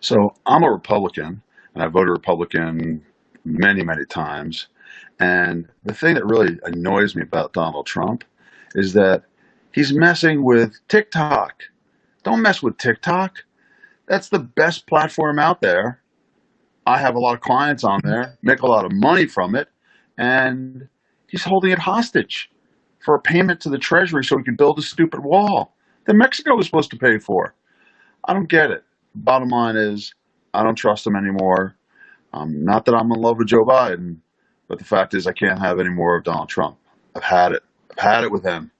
So I'm a Republican, and I voted Republican many, many times. And the thing that really annoys me about Donald Trump is that he's messing with TikTok. Don't mess with TikTok. That's the best platform out there. I have a lot of clients on there, make a lot of money from it, and he's holding it hostage for a payment to the Treasury so he can build a stupid wall that Mexico was supposed to pay for. I don't get it. Bottom line is, I don't trust him anymore. Um, not that I'm in love with Joe Biden, but the fact is, I can't have any more of Donald Trump. I've had it. I've had it with him.